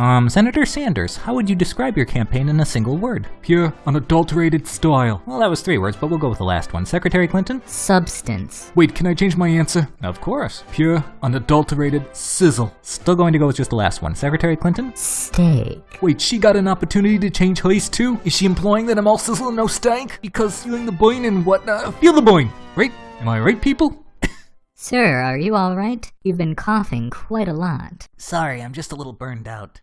Um, Senator Sanders, how would you describe your campaign in a single word? Pure, unadulterated style. Well, that was three words, but we'll go with the last one. Secretary Clinton? Substance. Wait, can I change my answer? Of course. Pure, unadulterated sizzle. Still going to go with just the last one. Secretary Clinton? Steak. Wait, she got an opportunity to change hers too? Is she implying that I'm all sizzle and no stank? Because feeling the boing and whatnot. Feel the boing, right? Am I right, people? Sir, are you alright? You've been coughing quite a lot. Sorry, I'm just a little burned out.